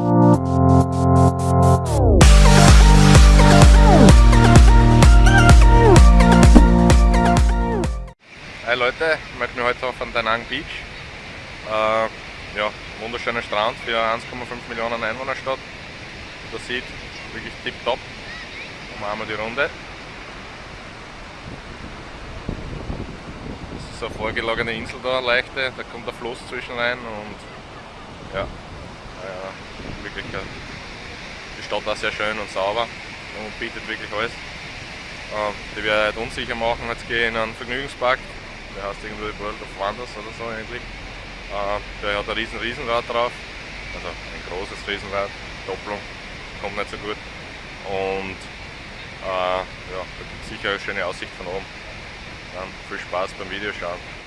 Hi Leute, ich möchte mich heute auf Danang Beach. Äh, ja, wunderschöner Strand für 1,5 Millionen Einwohnerstadt. Das sieht wirklich tipptopp. Machen wir die Runde. Das ist eine vorgelagene Insel da, leichte, da kommt der Fluss zwischen rein und ja, wirklich die Stadt war sehr schön und sauber und bietet wirklich alles. Äh, die wir halt unsicher machen, jetzt gehe ich in einen Vergnügungspark, der heißt irgendwie World of Wonders oder so ähnlich. Äh, der hat ein riesen Riesenrad drauf, also ein großes Riesenrad, Doppelung, kommt nicht so gut. Und äh, ja, da gibt es sicher eine schöne Aussicht von oben. Dann viel Spaß beim Videoschauen.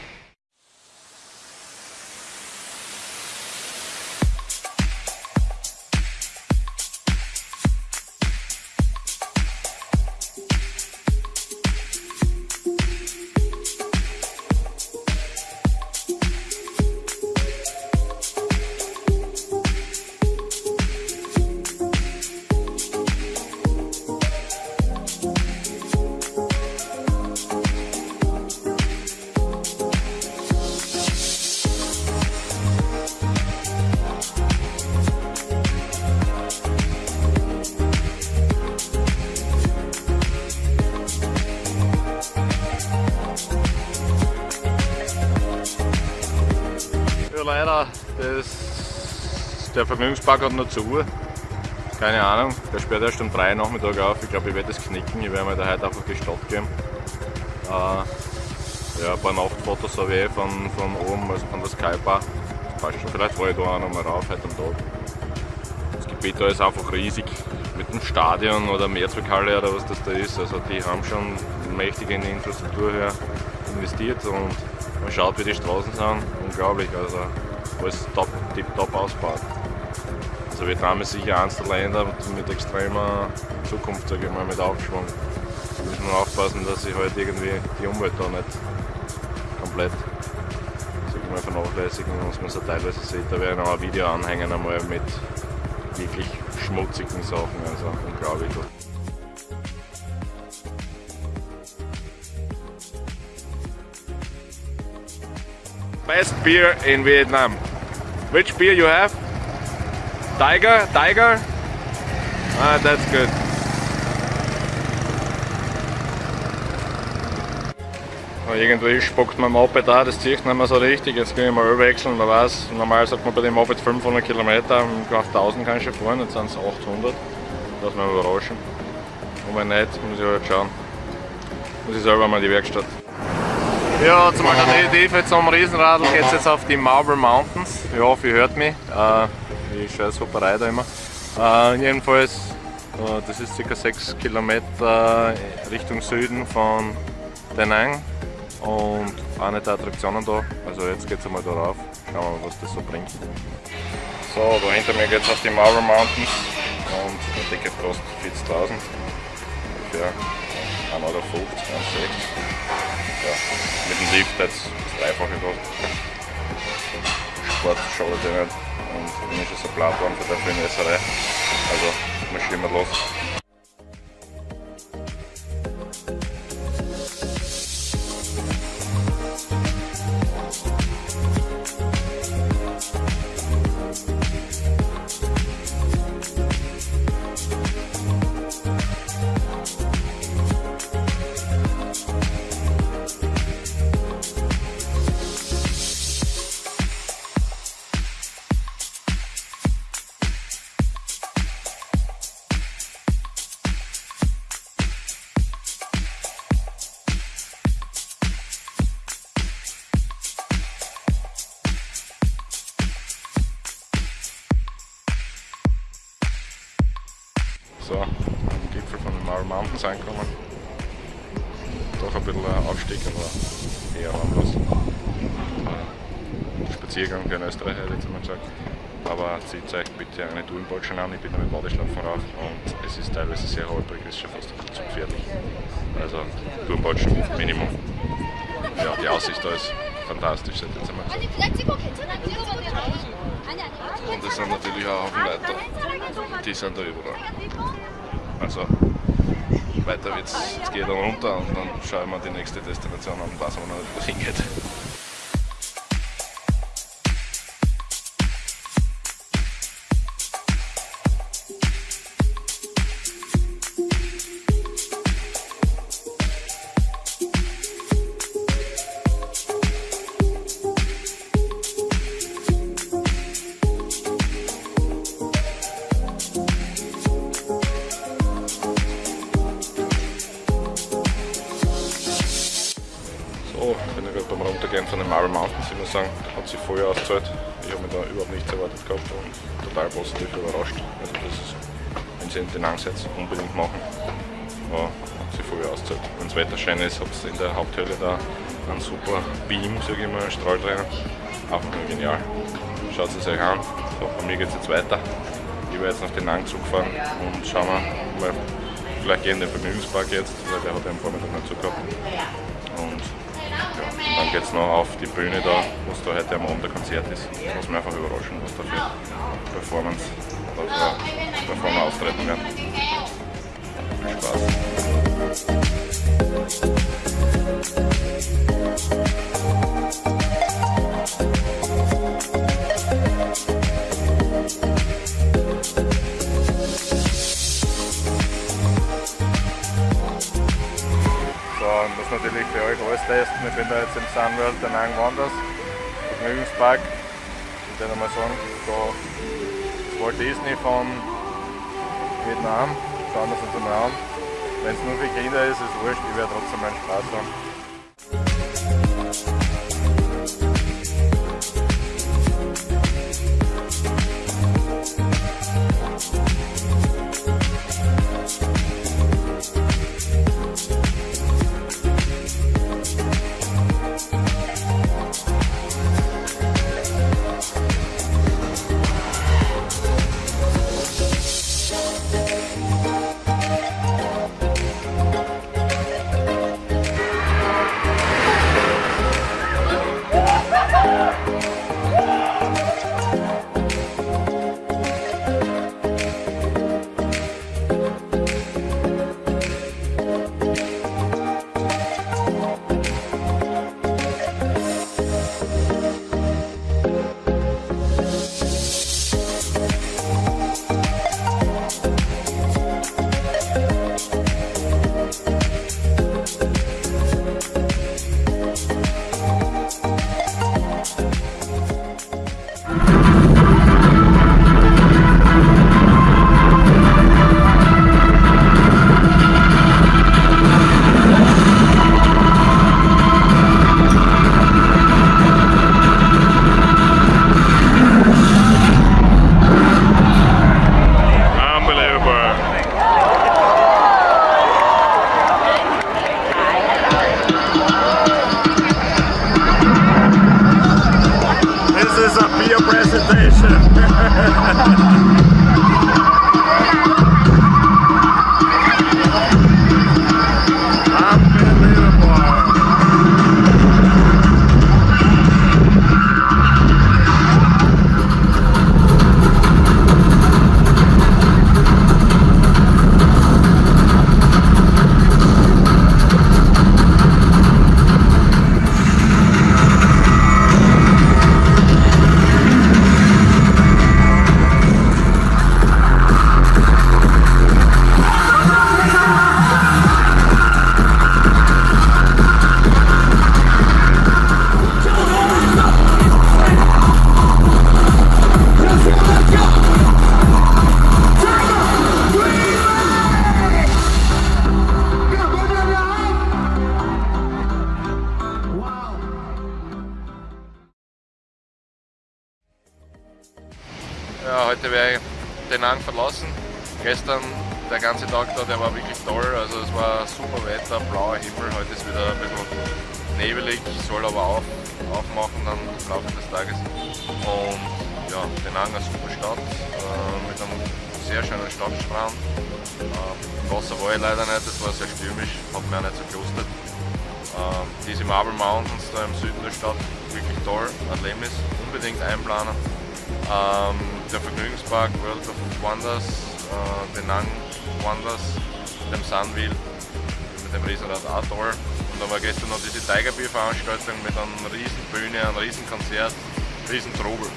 Leider, das, der Vergnügungspark hat noch zu. Keine Ahnung, der sperrt erst um 3 Nachmittag auf. Ich glaube, ich werde das knicken. Ich werde mir da heute einfach die Stadt geben. Äh, ja, ein paar Nachtfotos habe ich eh von, von oben, also von der Skybar. Passt schon. Vielleicht fahre ich da auch noch mal rauf heute am Tag. Das Gebiet da ist einfach riesig. Mit dem Stadion oder Mehrzweckhalle oder was das da ist. Also die haben schon mächtig in die Infrastruktur hier investiert und man schaut wie die Straßen sind, unglaublich, also alles top, tip top ausgebaut. Also Vietnam ist sicher eines der Länder mit extremer Zukunft, sage ich mal, mit Aufschwung. Da muss man aufpassen, dass sich halt irgendwie die Umwelt da nicht komplett sag ich mal, vernachlässigen, was man so teilweise sieht. Da werde ich noch ein Video anhängen einmal mit wirklich schmutzigen Sachen, also unglaublich. Best beer in Vietnam. Which beer you have? Tiger? Tiger? Ah, that's good. Irgendwie spuckt mein Moped da, das zieht nicht mehr so richtig. Jetzt kann ich mal wechseln. Man weiß, normal sagt man bei dem Moped 500 Kilometer, auf 1000 kann ich schon fahren, jetzt sind es 800. Lass mich überraschen. Und wenn nicht, muss ich halt schauen. Muss ich selber mal in die Werkstatt. Ja, zum Alternative zum Riesenradl geht es jetzt auf die Marble Mountains. Ich hoffe, ihr hört mich. Äh, ich scheiß Hopperei da immer. Äh, jedenfalls, äh, das ist ca. 6 Kilometer Richtung Süden von Da Nang und auch nicht Attraktionen da. Also jetzt geht es einmal darauf. Schauen wir mal, was das so bringt. So, da hinter mir geht es auf die Marble Mountains und der Ticket kostet 40.000. Ungefähr 1,50 Euro, 1,60 ja, mit dem Lift das Dreifache kostet. Sport schadet ja nicht und bin ich schon so platt worden für die Messerei. Also marschieren wir los. jetzt angekommen. Doch ein bisschen Aufstieg, aber eher harmlos. Spaziergang für einen Österreicher, hätte ich jetzt mal gesagt. Aber zieht euch bitte eine Tourenbolschen an, ich bin mit Badeschlappen rauf und es ist teilweise sehr holprig, ist schon fast zu gefährlich. Also Tourenbolschen Minimum. Ja, die Aussicht da ist fantastisch, seit jetzt einmal. Und es sind natürlich auch Haufen Leute, die sind da überall. Also weiter wird's. Jetzt ich dann runter und dann schaue ich mir die nächste Destination an, was man noch hingeht. Ich gerade beim Runtergehen von den Marble Mountains, muss sagen, hat sich voll ausgezahlt. Ich habe mich da überhaupt nichts erwartet gehabt und total positiv überrascht. Also das ist, wenn Sie in den Angsetz unbedingt machen, ja, hat sich voll ausgezahlt. Wenn das Wetter schön ist, habt ihr in der Haupthöhle da einen super Beam, sage ich mal, einen Strahl drinnen. Einfach nur genial. Schaut es euch an. So, bei mir geht es jetzt weiter. Ich werde jetzt nach den Nang Zug fahren und schauen wir mal, vielleicht gehen in den Vergnügungspark jetzt, weil der hat ja am Vormittag nicht zugehabt. Und dann geht es noch auf die Bühne da, wo es da heute am Abend ein Konzert ist. Das muss mich einfach überraschen, was da für Performance, also Performer auftreten werden. Bin da jetzt im Sunworld der Nang Wanders, Vergnügungspark. Ich würde mal sagen, da ist Walt Disney von Vietnam. Schauen wir es uns mal an. Wenn es nur für Kinder ist, ist es wurscht, ich werde trotzdem meinen Spaß haben. Heute werde ich den Ang verlassen. Gestern der ganze Tag da, der war wirklich toll. Also es war super Wetter, blauer Himmel. Heute ist wieder ein bisschen nebelig, soll aber auf, aufmachen dann im Laufe des Tages. Und ja, den Ang eine super Stadt äh, mit einem sehr schönen Stadtstrand. Äh, Wasser war ich leider nicht, das war sehr stürmisch, hat mir auch nicht so gelustet. Ähm, diese Marble Mountains da im Süden der Stadt wirklich toll. Adlemis unbedingt einplanen. Ähm, der Vergnügungspark World of Wonders, äh, Penang Wonders, dem Sunwheel, mit dem Riesenrad auch toll. Und dann war gestern noch diese Tiger Beer Veranstaltung mit einer riesen Bühne, einem riesen Konzert, riesen Trubel.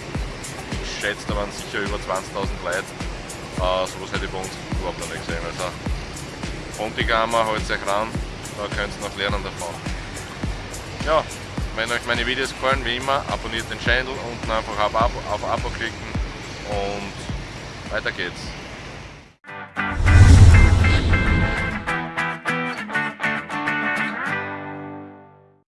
Ich schätze, da waren sicher über 20.000 Leute. Äh, sowas hätte ich bei uns überhaupt noch nicht gesehen. Also Pontigamer, holt euch ran, da könnt ihr noch lernen davon. Ja, wenn euch meine Videos gefallen, wie immer, abonniert den Channel, unten einfach auf Abo, auf Abo klicken und weiter geht's.